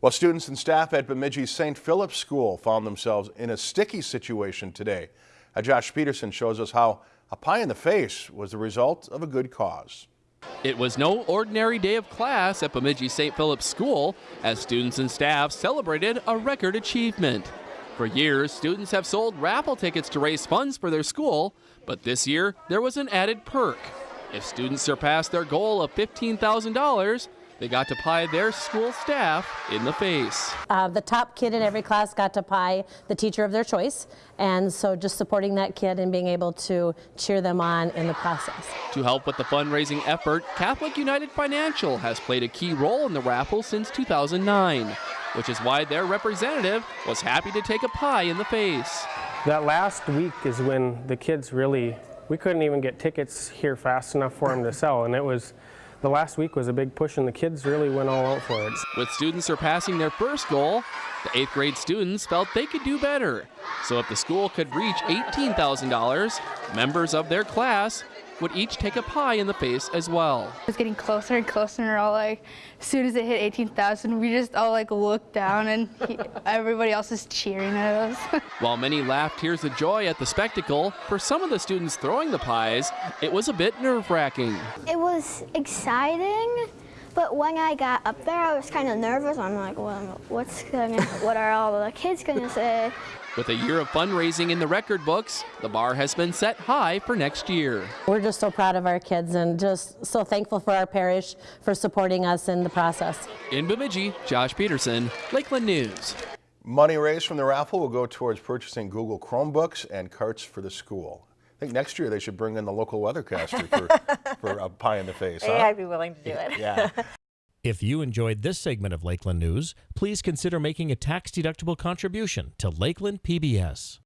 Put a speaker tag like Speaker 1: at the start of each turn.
Speaker 1: Well, students and staff at Bemidji St. Philip's School found themselves in a sticky situation today. Uh, Josh Peterson shows us how a pie in the face was the result of a good cause.
Speaker 2: It was no ordinary day of class at Bemidji St. Philip's School as students and staff celebrated a record achievement. For years, students have sold raffle tickets to raise funds for their school, but this year there was an added perk. If students surpassed their goal of $15,000, they got to pie their school staff in the face.
Speaker 3: Uh, the top kid in every class got to pie the teacher of their choice, and so just supporting that kid and being able to cheer them on in the process.
Speaker 2: To help with the fundraising effort, Catholic United Financial has played a key role in the raffle since 2009, which is why their representative was happy to take a pie in the face.
Speaker 4: That last week is when the kids really, we couldn't even get tickets here fast enough for them to sell, and it was the last week was a big push and the kids really went all out for it.
Speaker 2: With students surpassing their first goal, the eighth grade students felt they could do better. So if the school could reach $18,000, members of their class would each take a pie in the face as well.
Speaker 5: It was getting closer and closer and we're all like, as soon as it hit 18,000, we just all like looked down and he, everybody else is cheering at us.
Speaker 2: While many laughed tears of joy at the spectacle, for some of the students throwing the pies, it was a bit nerve-wracking.
Speaker 6: It was exciting, but when I got up there, I was kind of nervous. I'm like, well, what's gonna, what are all the kids gonna say?
Speaker 2: With a year of fundraising in the record books, the bar has been set high for next year.
Speaker 3: We're just so proud of our kids and just so thankful for our parish for supporting us in the process.
Speaker 2: In Bemidji, Josh Peterson, Lakeland News.
Speaker 1: Money raised from the raffle will go towards purchasing Google Chromebooks and carts for the school. I think next year they should bring in the local weathercaster for, for a pie in the face. Huh?
Speaker 7: Yeah, I'd be willing to do it.
Speaker 1: Yeah.
Speaker 8: If you enjoyed this segment of Lakeland News, please consider making a tax-deductible contribution to Lakeland PBS.